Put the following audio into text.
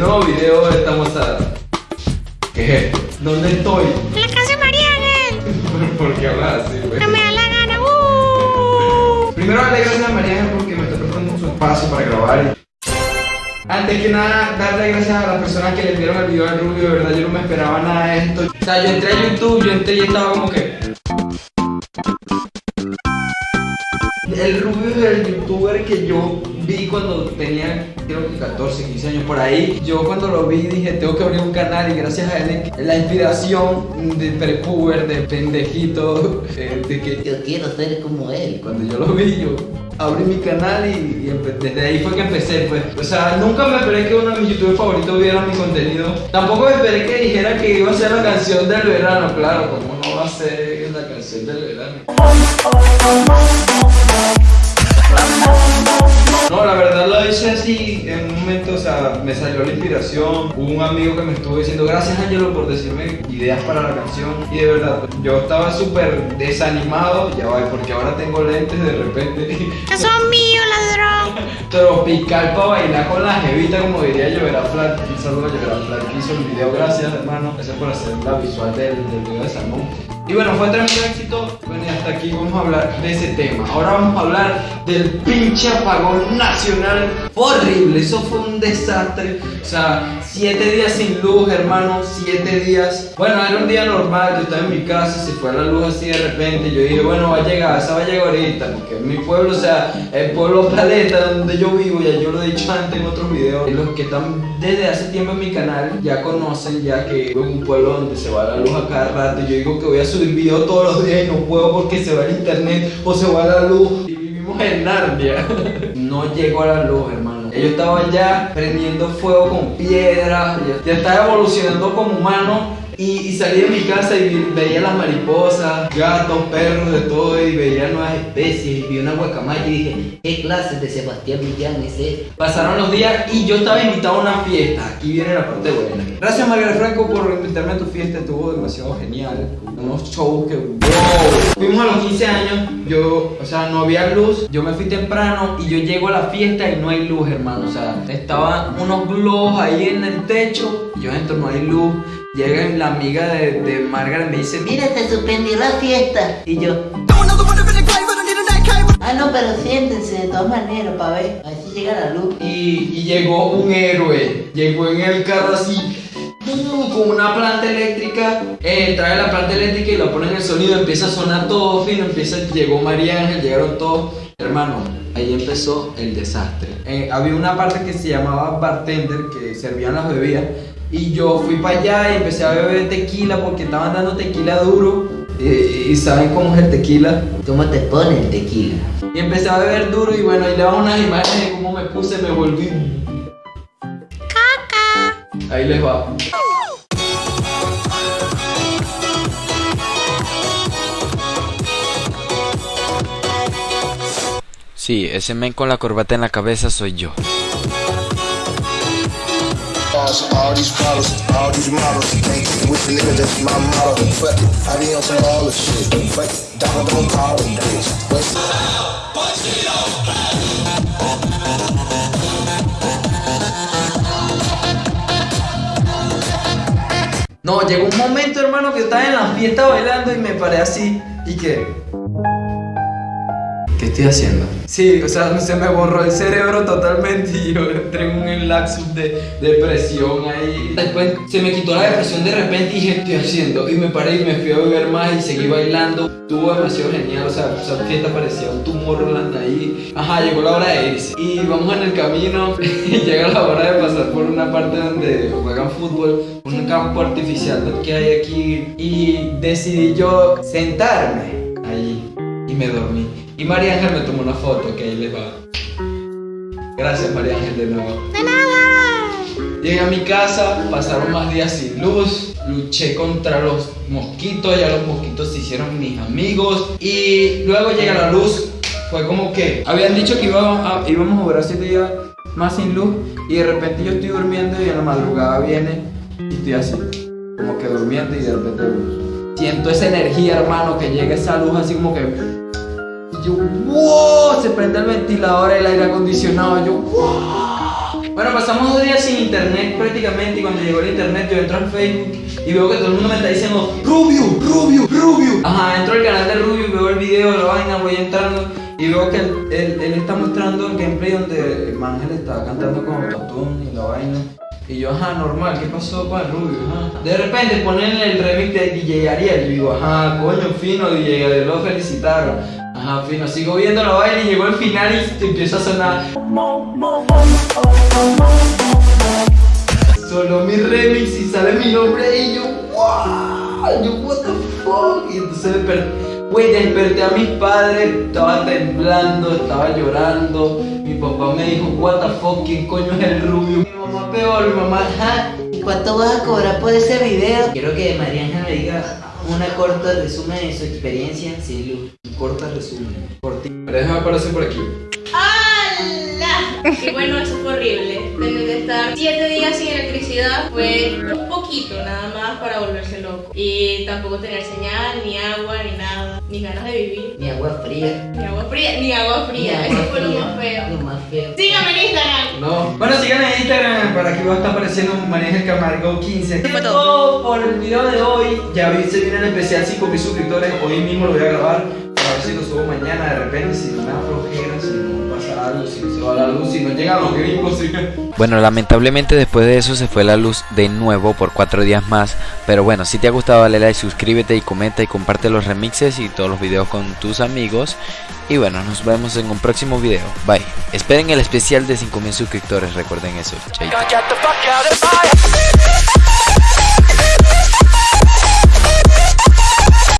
nuevo video estamos a... ¿Qué? ¿Dónde estoy? En la casa de María Ángel. ¿Por qué hablas así, güey? No me da la gana. Uh. Primero darle gracias a María Ángel porque me está prestando su espacio para grabar. Antes que nada, darle gracias a las personas que le vieron el video al Rubio, de verdad yo no me esperaba nada de esto. O sea, yo entré a YouTube, yo entré y estaba como que... El Rubio es el youtuber que yo vi cuando tenía creo que 14, 15 años por ahí. Yo cuando lo vi dije, tengo que abrir un canal y gracias a él la inspiración de prepuber, de pendejito, de que Yo quiero ser como él. cuando yo lo vi, yo abrí mi canal y, desde ahí fue que empecé, pues. O sea, nunca me esperé que uno de mis youtubers favoritos viera mi contenido. Tampoco me esperé que dijera que iba a ser la canción del verano, claro, como no va a ser la canción del verano. No, la verdad lo hice así en un momento, o sea, me salió la inspiración. Hubo un amigo que me estuvo diciendo gracias Angelo por decirme ideas para la canción. Y de verdad, yo estaba súper desanimado, ya va, porque ahora tengo lentes de repente. Que son míos, ladrón. Tropical para bailar con la jevita, como diría Lloverá Flat. Un saludo a Lloverá Flat que hizo el video, gracias hermano. Gracias por hacer la visual del, del video de Salmón. Y bueno, fue tremendo éxito. Bueno, y hasta aquí vamos a hablar de ese tema. Ahora vamos a hablar del pinche apagón nacional. Horrible, eso fue un desastre. O sea, siete días sin luz, hermano, siete días. Bueno, era un día normal, yo estaba en mi casa, se fue la luz así de repente. Yo dije, bueno, va a llegar, esa va a llegar ahorita, porque en mi pueblo, o sea, el pueblo Paleta, donde yo vivo, ya yo lo he dicho antes en otros videos. y Los que están desde hace tiempo en mi canal ya conocen ya que vivo en un pueblo donde se va la luz a cada rato. Yo digo que voy a subir videos todos los días y no puedo porque se va el internet o se va la luz. Y vivimos en Narnia. no llegó a la luz, hermano. Ellos estaban ya prendiendo fuego con piedras, ya, ya estaba evolucionando como humano. Y, y salí de mi casa y veía las mariposas, gatos, perros, de todo, y veía nuevas especies. Vi una guacamaya y dije, ¿Qué clase de Sebastián Millán es este? Pasaron los días y yo estaba invitado a una fiesta. Aquí viene la parte buena. Gracias María Franco por invitarme a tu fiesta, estuvo demasiado genial. Unos shows que wow. Fuimos a los 15 años, yo, o sea, no había luz, yo me fui temprano y yo llego a la fiesta y no hay luz, hermano. O sea, estaban unos globos ahí en el techo, y yo entro, no hay luz. Llega la amiga de, de Margaret y me dice, mira, te suspendió la fiesta. Y yo, ah, no, pero siéntense de todas maneras para ver. A ver si llega la luz. y, y llegó un héroe. Llegó en el carro así, con una planta eléctrica. Eh, trae la planta eléctrica y lo pone en el sonido. Empieza a sonar todo fino. Empieza, llegó María Ángel, llegaron todos. Hermano, ahí empezó el desastre. Eh, había una parte que se llamaba bartender que servían las bebidas. Y yo fui para allá y empecé a beber tequila porque estaban dando tequila duro. Eh, y saben cómo es el tequila. ¿Cómo te pone el tequila? Y empecé a beber duro y bueno, ahí le van unas imágenes de cómo me puse, me volví. Caca. Ahí les va. Sí, ese men con la corbata en la cabeza soy yo. All these problems, all these models, ain't with the nigga, that's my motto. Fuck it, I be on some baller shit. Fuck it, dog, don't call him, bitch. Wait. No, llegó un momento, hermano, que estaba en la fiesta bailando y me paré así. ¿Y qué? ¿Qué estoy haciendo? Sí, o sea, se me borró el cerebro totalmente y yo entré en un lapsus de depresión ahí. Después se me quitó la depresión de repente y dije, ¿qué estoy haciendo? Y me paré y me fui a beber más y seguí bailando. Estuvo demasiado genial, o sea, esa fiesta parecía un Tomorrowland ahí. Ajá, llegó la hora de irse. Y vamos en el camino y llega la hora de pasar por una parte donde juegan fútbol, un campo artificial que hay aquí. Y decidí yo sentarme ahí y me dormí. Y María Ángel me tomó una foto que ahí les va. Gracias María Ángel de nuevo. De nada. Llegué a mi casa, pasaron más días sin luz, luché contra los mosquitos, ya los mosquitos se hicieron mis amigos y luego llega la luz, fue como que habían dicho que íbamos a, íbamos a durar siete días más sin luz y de repente yo estoy durmiendo y en la madrugada viene y estoy así, como que durmiendo y de repente siento esa energía hermano que llega esa luz así como que y yo, wow, se prende el ventilador, el aire acondicionado, yo, wow. Bueno, pasamos dos días sin internet prácticamente y cuando llegó el internet yo entro en Facebook y veo que todo el mundo me está diciendo Rubio, Rubio, Rubio. Ajá, entro al canal de Rubio y veo el video, la vaina, voy entrando y veo que él, él- está mostrando el gameplay donde Mangel está cantando con autotune y la vaina. Y yo, ajá, normal, ¿qué pasó con el Rubio? De repente ponen el remix de DJ Ariel. Y digo, ajá, coño, fino, DJ Ariel, lo felicitaron. Ajá, fino, sigo viendo la vaina y llegó el final y empieza a sonar. Solo mi remix y sale mi nombre y yo, wow, yo, what the fuck. Y entonces desperté, güey, desperté a mis padres, estaba temblando, estaba llorando. Mi papá me dijo, what the fuck, ¿quién coño es el rubio? Mi mamá peor, mi mamá, ¿y cuánto vas a cobrar por ese video? Quiero que María Ángel me diga una corta resumen de su experiencia sin luz. Un corto resumen. cortito. Déjame aparecer por aquí. ¡Hala! Y bueno, eso fue horrible. Tener que estar 7 días sin electricidad fue un poquito nada más para volverse loco. Y tampoco tener señal, ni agua, ni nada, ni ganas de vivir. Ni agua fría. Ni agua fría, ni agua Ni fría. agua Eso fue lo más feo. Lo más feo. Síganme en Instagram. No. Bueno, síganme en Instagram para que va a estar apareciendo Maneja Camargo 15. Fue todo por el video de hoy. Ya vi, se viene el especial 5000 suscriptores. Hoy mismo lo voy a grabar. Para ver si lo subo mañana de repente. Si no me si no pasa algo, si se va la luz, si no llegan los gringos. Bueno, lamentablemente después de eso se fue la luz de nuevo por cuatro días más. Pero bueno, si te ha gustado dale like, suscríbete y comenta y comparte los remixes y todos los videos con tus amigos. Y bueno, nos vemos en un próximo video. Bye. Esperen el especial de 5000 suscriptores, recuerden eso. Chaito.